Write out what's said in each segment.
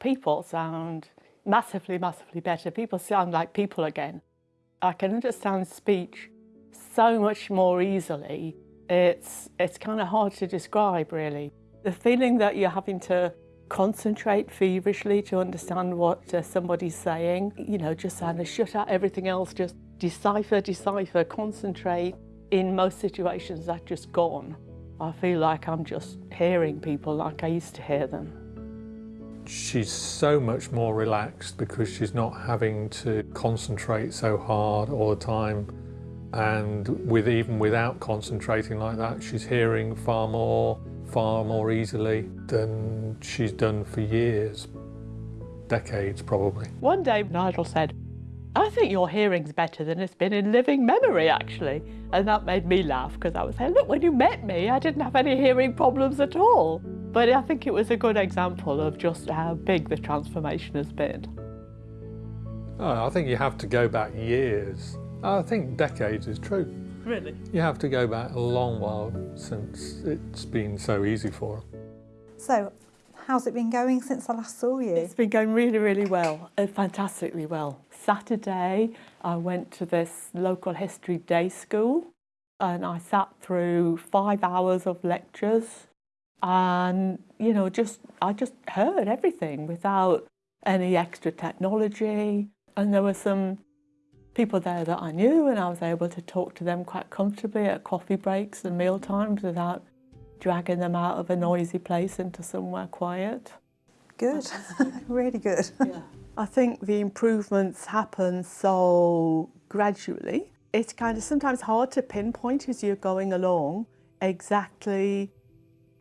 people sound massively, massively better. People sound like people again. I can understand speech so much more easily. It's, it's kind of hard to describe, really. The feeling that you're having to concentrate feverishly to understand what uh, somebody's saying, you know, just kind of shut out everything else, just decipher, decipher, concentrate. In most situations, that's just gone. I feel like I'm just hearing people like I used to hear them. She's so much more relaxed because she's not having to concentrate so hard all the time. And with even without concentrating like that, she's hearing far more, far more easily than she's done for years, decades probably. One day Nigel said, I think your hearing's better than it's been in living memory, actually. And that made me laugh because I was saying, look, when you met me, I didn't have any hearing problems at all. But I think it was a good example of just how big the transformation has been. Oh, I think you have to go back years. I think decades is true. Really? You have to go back a long while since it's been so easy for her. So, how's it been going since I last saw you? It's been going really, really well, uh, fantastically well. Saturday, I went to this local history day school and I sat through five hours of lectures and, you know, just I just heard everything without any extra technology. And there were some people there that I knew and I was able to talk to them quite comfortably at coffee breaks and meal times without dragging them out of a noisy place into somewhere quiet. Good, really good. Yeah. I think the improvements happen so gradually. It's kind of sometimes hard to pinpoint as you're going along exactly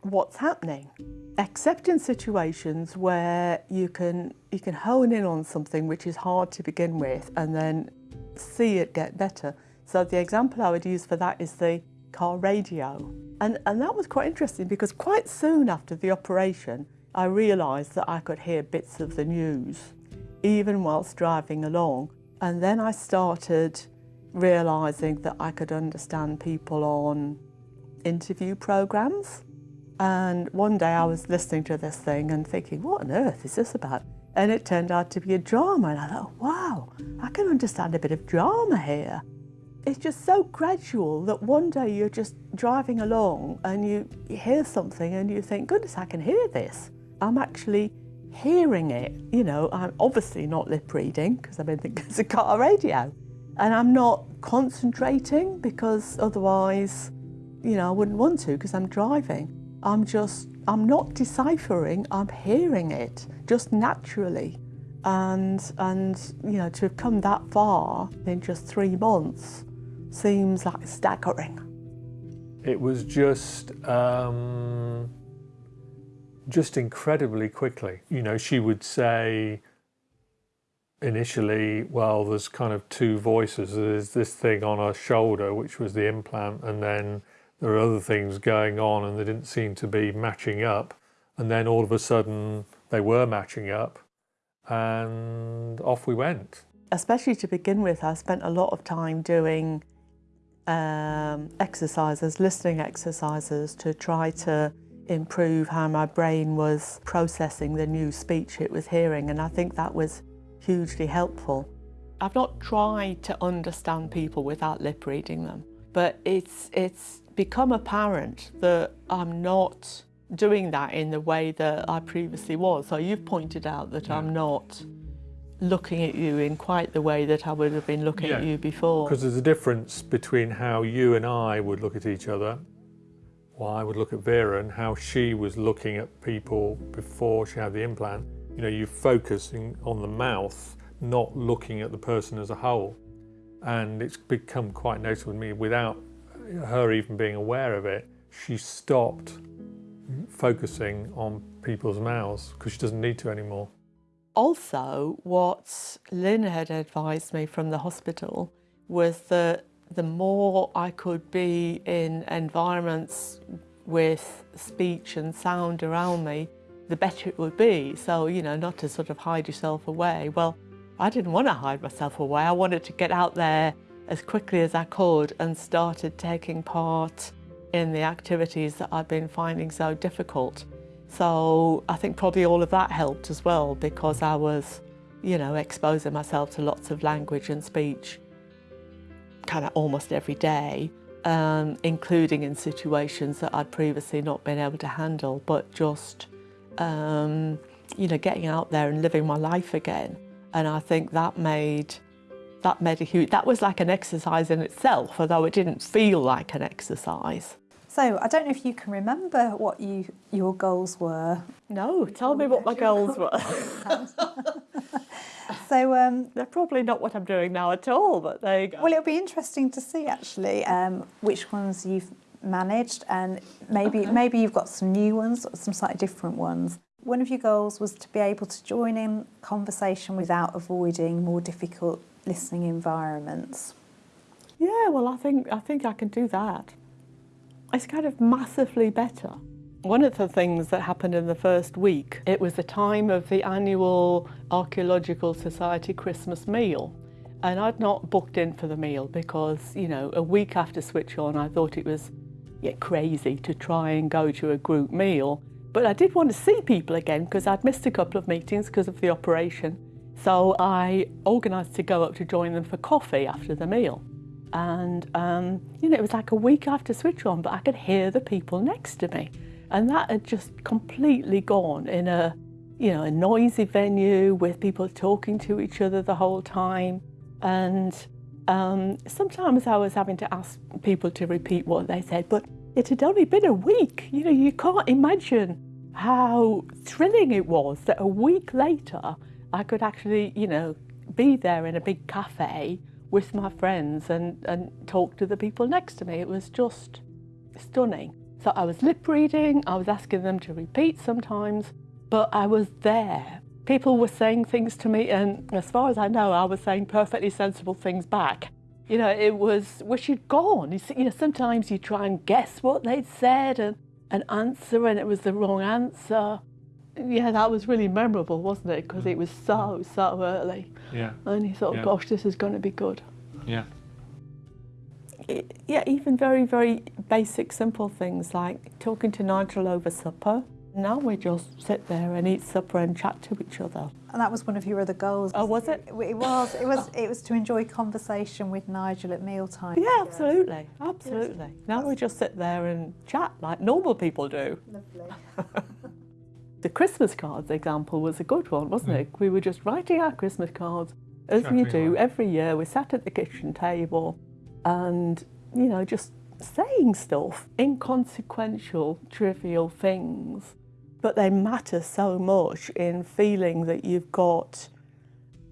what's happening, except in situations where you can, you can hone in on something which is hard to begin with and then see it get better. So the example I would use for that is the car radio. And, and that was quite interesting because quite soon after the operation, I realised that I could hear bits of the news, even whilst driving along. And then I started realising that I could understand people on interview programmes. And one day I was listening to this thing and thinking, what on earth is this about? And it turned out to be a drama. And I thought, wow, I can understand a bit of drama here. It's just so gradual that one day you're just driving along and you, hear something and you think, goodness, I can hear this. I'm actually hearing it. You know, I'm obviously not lip reading because I'm in the car radio. And I'm not concentrating because otherwise, you know, I wouldn't want to because I'm driving. I'm just, I'm not deciphering, I'm hearing it just naturally. And, and, you know, to have come that far in just three months seems like staggering. It was just, um, just incredibly quickly. You know, she would say initially, well, there's kind of two voices. There's this thing on her shoulder, which was the implant, and then there are other things going on and they didn't seem to be matching up. And then all of a sudden they were matching up and off we went. Especially to begin with, I spent a lot of time doing um, exercises, listening exercises to try to improve how my brain was processing the new speech it was hearing and I think that was hugely helpful. I've not tried to understand people without lip reading them, but it's, it's become apparent that I'm not doing that in the way that I previously was. So you've pointed out that yeah. I'm not looking at you in quite the way that I would have been looking yeah. at you before. Because there's a difference between how you and I would look at each other, well, I would look at Vera and how she was looking at people before she had the implant. You know, you're focusing on the mouth, not looking at the person as a whole. And it's become quite noticeable to me without her even being aware of it, she stopped focusing on people's mouths because she doesn't need to anymore. Also, what Lynn had advised me from the hospital was that the more I could be in environments with speech and sound around me, the better it would be. So, you know, not to sort of hide yourself away. Well, I didn't want to hide myself away. I wanted to get out there as quickly as I could and started taking part in the activities that I'd been finding so difficult. So I think probably all of that helped as well because I was, you know, exposing myself to lots of language and speech kind of almost every day, um, including in situations that I'd previously not been able to handle, but just, um, you know, getting out there and living my life again. And I think that made that made a huge, that was like an exercise in itself, although it didn't feel like an exercise. So I don't know if you can remember what you your goals were. No, tell me what my goals were. So um, They're probably not what I'm doing now at all, but there you go. well, it'll be interesting to see actually um, which ones you've managed, and maybe maybe you've got some new ones, or some slightly different ones. One of your goals was to be able to join in conversation without avoiding more difficult listening environments. Yeah, well, I think I think I can do that. It's kind of massively better. One of the things that happened in the first week, it was the time of the annual Archaeological Society Christmas meal. And I'd not booked in for the meal because, you know, a week after Switch On, I thought it was yeah, crazy to try and go to a group meal. But I did want to see people again because I'd missed a couple of meetings because of the operation. So I organised to go up to join them for coffee after the meal. And, um, you know, it was like a week after Switch On, but I could hear the people next to me. And that had just completely gone in a, you know, a noisy venue with people talking to each other the whole time. And um, sometimes I was having to ask people to repeat what they said, but it had only been a week. You know, you can't imagine how thrilling it was that a week later I could actually, you know, be there in a big cafe with my friends and, and talk to the people next to me. It was just stunning. So I was lip reading, I was asking them to repeat sometimes, but I was there. People were saying things to me, and as far as I know, I was saying perfectly sensible things back. You know, it was wish you'd gone. You, see, you know, sometimes you try and guess what they'd said and, and answer, and it was the wrong answer. Yeah, that was really memorable, wasn't it? Because it mm. was so, so early. Yeah, And he thought, Yeah. gosh, this is going to be good. yeah, I- yeah, even very, very basic, simple things like talking to Nigel over supper. Now we just sit there and eat supper and chat to each other. And that was one of your other goals. Oh, was it? It was. It was. It was to enjoy conversation with Nigel at mealtime. Yeah, absolutely, absolutely. Now we just sit there and chat like normal people do. Lovely. The Christmas cards example was a good one, wasn't mm. it? We were just writing our Christmas cards as we Chatting do away. every year. We sat at the kitchen table and, you know, just saying stuff, inconsequential, trivial things, but they matter so much in feeling that you've got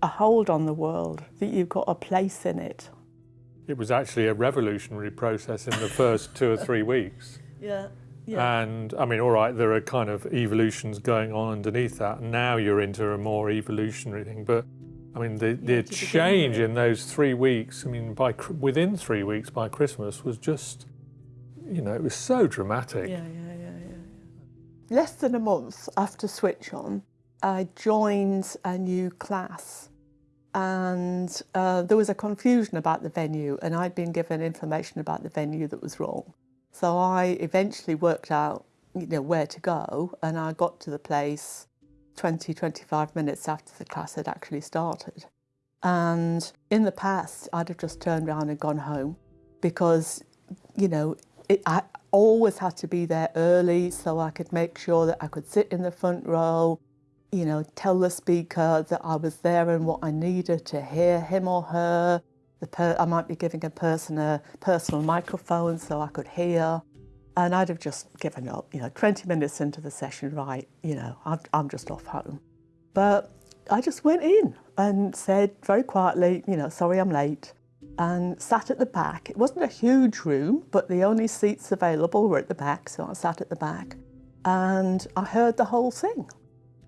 a hold on the world, that you've got a place in it. it was actually a revolutionary process in the first two or three weeks. Yeah. And I mean, all right, there are kind of evolutions going on underneath that. And now you're into a more evolutionary thing. But I mean, the, the change in those three weeks, I mean, by within three weeks by Christmas was just, you know, it was so dramatic. Yeah, yeah, yeah, yeah. yeah. Less than a month after Switch On, I joined a new class and uh, there was a confusion about the venue and I'd been given information about the venue that was wrong. So I eventually worked out, you know, where to go and I got to the place 20, 25 minutes after the class had actually started. And in the past, I'd have just turned around and gone home because, you know, it, I always had to be there early so I could make sure that I could sit in the front row, you know, tell the speaker that I was there and what I needed to hear him or her. I might be giving a person a personal microphone so I could hear. And I'd have just given up, you know, 20 minutes into the session, right, you know, I'm, I'm just off home. But I just went in and said very quietly, you know, sorry I'm late, and sat at the back. It wasn't a huge room, but the only seats available were at the back, so I sat at the back. And I heard the whole thing.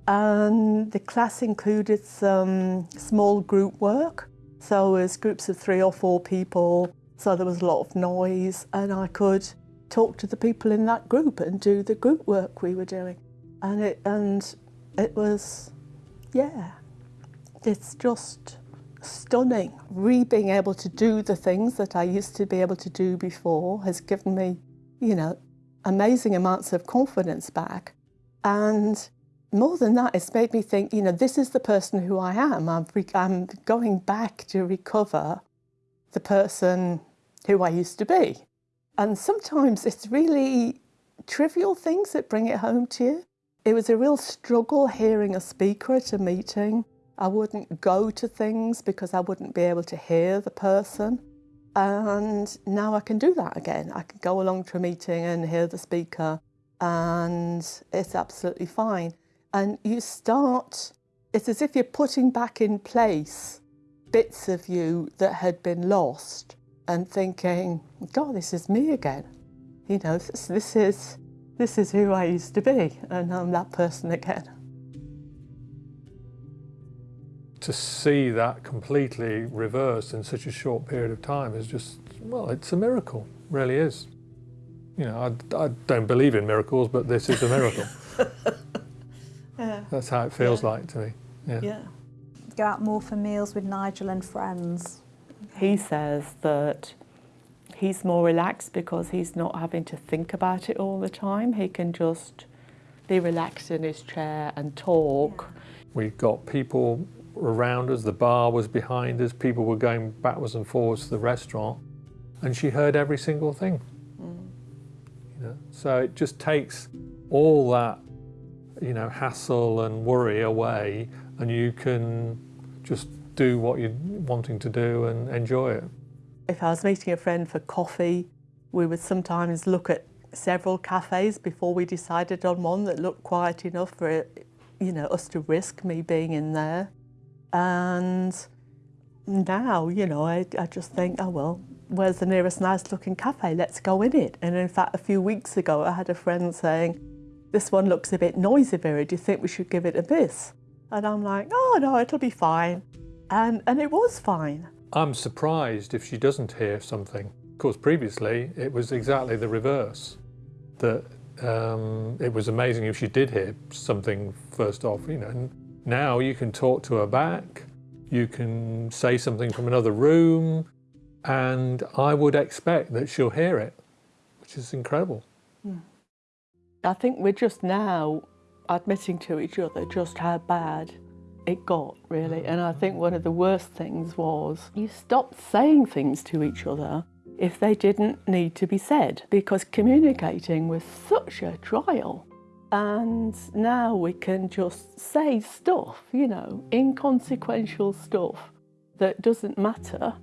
And the class included some small group work. So it was groups of three or four people, so there was a lot of noise, and I could talk to the people in that group and do the group work we were doing. And it and it was yeah, it's just stunning. Re being able to do the things that I used to be able to do before has given me, you know, amazing amounts of confidence back. And more than that, it's made me think, you know, this is the person who I am. I'm, I'm going back to recover the person who I used to be. And sometimes it's really trivial things that bring it home to you. It was a real struggle hearing a speaker at a meeting. I wouldn't go to things because I wouldn't be able to hear the person. And now I can do that again. I can go along to a meeting and hear the speaker and it's absolutely fine. And you start, it's as if you're putting back in place bits of you that had been lost and thinking, God, this is me again. You know, this, this is this is who I used to be, and I'm that person again. To see that completely reversed in such a short period of time is just, well, it's a miracle, really is. You know, I, I don't believe in miracles, but this is a miracle. yeah. That's how it feels yeah. like to me. Yeah. yeah. Go out more for meals with Nigel and friends. He says that he's more relaxed because he's not having to think about it all the time. He can just be relaxed in his chair and talk. Yeah. We got people around us, the bar was behind us, people were going backwards and forwards to the restaurant, and she heard every single thing. Mm. You know? So it just takes all that you know, hassle and worry away, and you can just do what you're wanting to do and enjoy it. If I was meeting a friend for coffee, we would sometimes look at several cafes before we decided on one that looked quiet enough for it, you know, us to risk me being in there. And now, you know, I, I just think, oh well, where's the nearest nice looking cafe? Let's go in it. And in fact, a few weeks ago, I had a friend saying, this one looks a bit noisy, Vera. Do you think we should give it a miss? And I'm like, oh no, it'll be fine. And, and it was fine. I'm surprised if she doesn't hear something. Of course, previously it was exactly the reverse. That um, it was amazing if she did hear something first off. You know, now you can talk to her back, you can say something from another room, and I would expect that she'll hear it, which is incredible. Hmm. I think we're just now admitting to each other just how bad it got, really. Mm. And I think one of the worst things was you stopped saying things to each other if they didn't need to be said because communicating was such a trial. And now we can just say stuff, you know, inconsequential stuff that doesn't matter,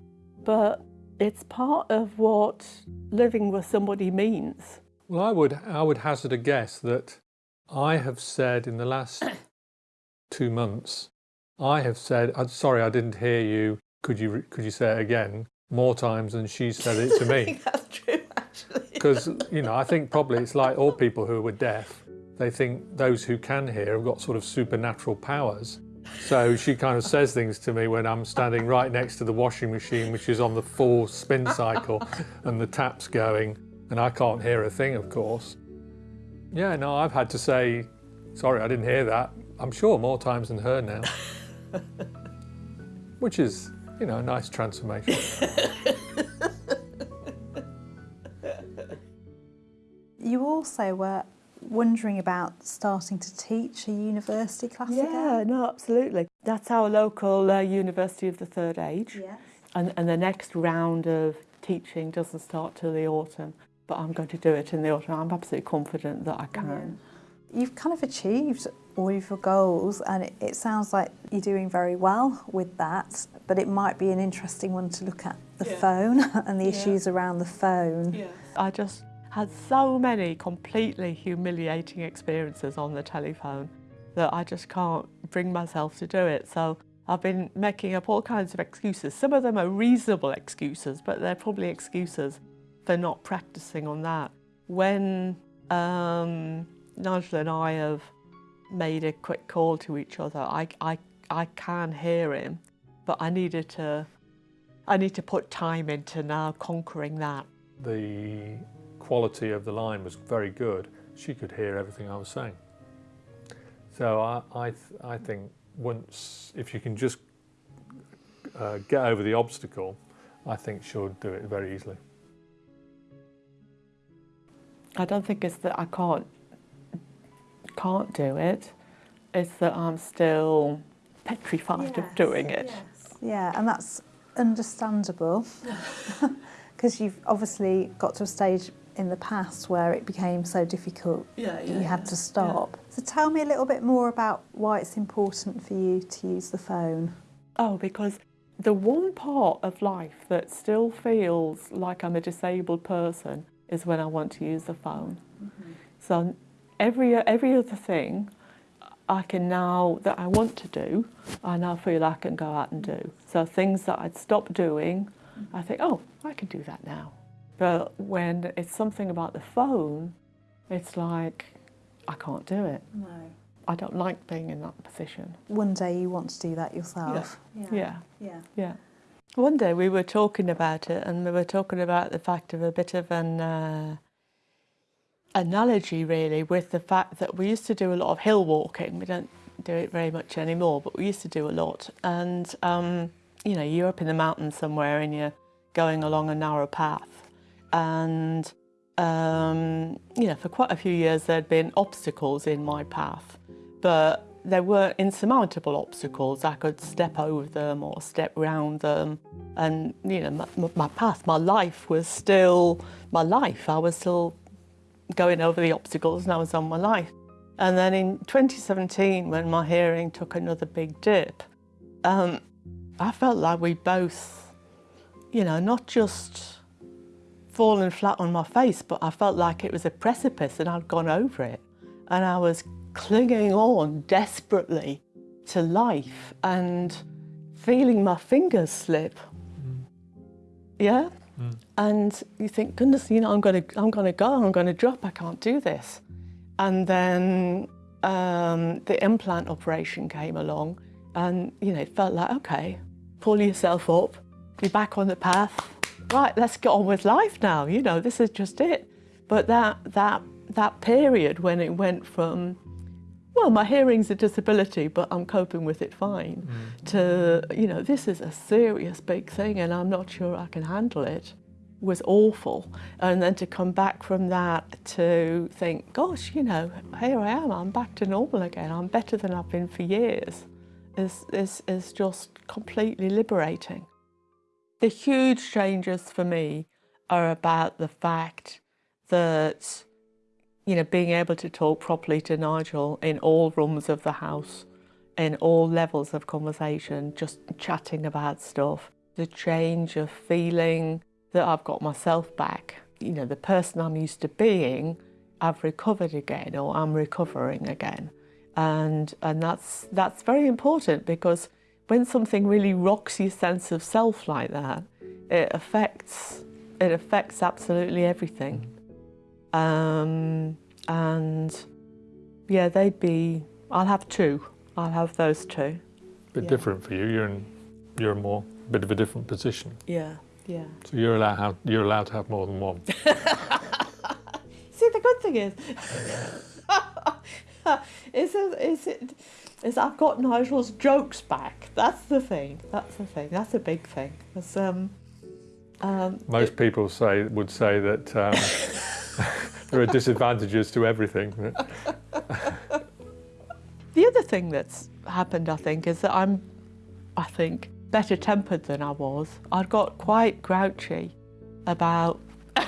but it's part of what living with somebody means. Well, I would, I would hazard a guess that I have said in the last two months I have said, I'm sorry, I didn't hear you. Could you, could you say it again? More times than she said it to me. that's true, actually. Because, you know, I think probably it's like all people who were deaf. They think those who can hear have got sort of supernatural powers. So she kind of says things to me when I'm standing right next to the washing machine, which is on the full spin cycle and the tap's going, and I can't hear a thing, of course. Yeah, no, I've had to say, sorry, I didn't hear that. I'm sure more times than her now. Which is, you know, a nice transformation. you also were wondering about starting to teach a university class yeah, again? no, absolutely. That's our local uh, University of the Third Age. Yes. And, and the next round of teaching doesn't start till the autumn, but I'm going to do it in the autumn. I'm absolutely confident that I can. Yeah. You've kind of achieved all of your goals and it, it, sounds like you're doing very well with that but it might be an interesting one to look at the yeah. phone and the yeah. issues around the phone. Yeah. I just had so many completely humiliating experiences on the telephone that I just can't bring myself to do it so I've been making up all kinds of excuses. Some of them are reasonable excuses but they're probably excuses for not practicing on that. When um, Nigel and I have made a quick call to each other. I, I, I can hear him, but I needed to, I need to put time into now conquering that. The quality of the line was very good. She could hear everything I was saying. So I, I, th I think once, if you can just uh, get over the obstacle, I think she'll do it very easily. I don't think it's that I can't can't do it. It's that I'm still petrified of doing it. Yeah, and that's understandable because you've obviously got to a stage in the past where it became so difficult Yeah, that you had to stop. So tell me a little bit more about why it's important for you to use the phone. Oh, because the one part of life that still feels like I'm a disabled person is when I want to use the phone. Mm-hmm. So every every other thing I can now that I want to do, I now feel I can go out and do. So things that I'd stop doing, I think, oh, I can do that now. But when it's something about the phone, it's like I can't do it. No. I don't like being in that position. One day you want to do that yourself. Yeah. Yeah. Yeah. One day we were talking about it, and we were talking about the fact of a bit of an uh, analogy, really, with the fact that we used to do a lot of hill walking. We don't do it very much anymore, but we used to do a lot. And um, you know, you're up in the mountains somewhere, and you're going along a narrow path, and um, you know, for quite a few years there'd been obstacles in my path, but they were insurmountable obstacles. I could step over them or step round them, and you know, my, my path, my life was still my life. I was still going over the obstacles, and I was on my life. And then in 2017, when my hearing took another big dip, um, I felt like we both, you know, not just fallen flat on my face, but I felt like it was a precipice and I'd gone over it. And I was clinging on desperately to life and feeling my fingers slip. Yeah? And you think, goodness, you know, I'm gonna I'm gonna go, I'm gonna drop, I can't do this. And then um, the implant operation came along and you know, it felt like, okay, pull yourself up, be back on the path. Right, let's get on with life now, you know, this is just it. But that that that period when it went from well, my hearing's a disability, but I'm coping with it fine, mm. to, you know, this is a serious big thing and I'm not sure I can handle it, was awful. And then to come back from that to think, gosh, you know, here I am, I'm back to normal again, I'm better than I've been for years, is, is, is just completely liberating. The huge changes for me are about the fact that you know, being able to talk properly to Nigel in all rooms of the house, in all levels of conversation, just chatting about stuff. The change of feeling that I've got myself back. You know, the person I'm used to being, I've recovered again or I'm recovering again. And, and that's, that's very important because when something really rocks your sense of self like that, it affects, it affects absolutely everything. Um, and yeah, they'd be, I'll have two. I'll have those two. A bit Yeah. different for you. You're in you're in more bit of a different position. Yeah, yeah. So you're allowed have, you're allowed to have more than one. See, the good thing is, is, it, is, it, is I've got Nigel's jokes back. That's the thing. That's the thing. That's a big thing. um, um, Most people say would say that um, there are disadvantages to everything. The other thing that's happened, I think, is that I'm, I think, better tempered than I was. I got quite grouchy about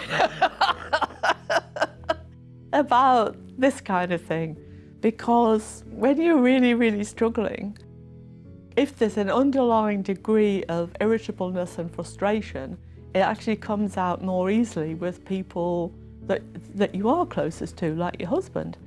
about this kind of thing because when you're really, really struggling, if there's an underlying degree of irritableness and frustration, it actually comes out more easily with people that that you are closest to, like your husband.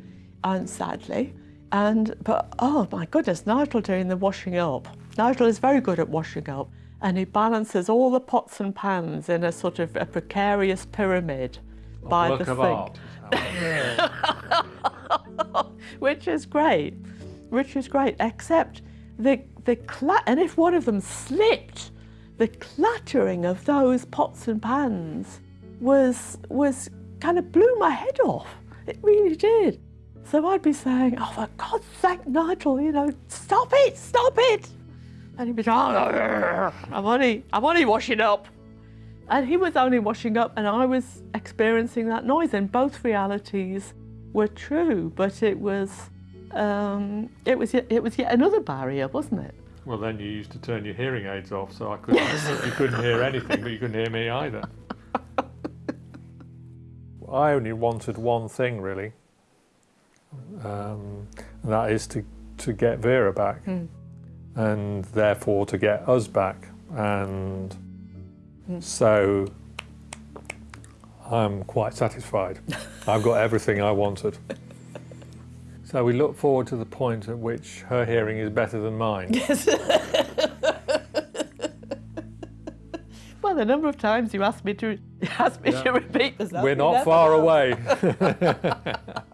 And sadly, and but oh my goodness, Nigel doing the washing up. Nigel is very good at washing up, and he balances all the pots and pans in a sort of a precarious pyramid by Work the of sink art. which is great, which is great, except the, the cla- and if one of them slipped, the clattering of those pots and pans was, was kind of blew my head off. It really did. So I'd be saying, oh, for God's sake, Nigel, you know, stop it, stop it. And he'd be like, oh, I'm only, I'm only washing up. And he was only washing up, and I was experiencing that noise, and both realities were true, but it was um, it was it was yet another barrier, wasn't it? Well, then you used to turn your hearing aids off, so I couldn't. you couldn't hear anything, but you couldn't hear me either. I only wanted one thing really, um, and that is to to get Vera back, Hmm. and therefore to get us back, and so I'm quite satisfied. I've got everything I wanted. So we look forward to the point at which her hearing is better than mine. Well, the number of times you asked me to asked me Yeah. to repeat this. We're not far away.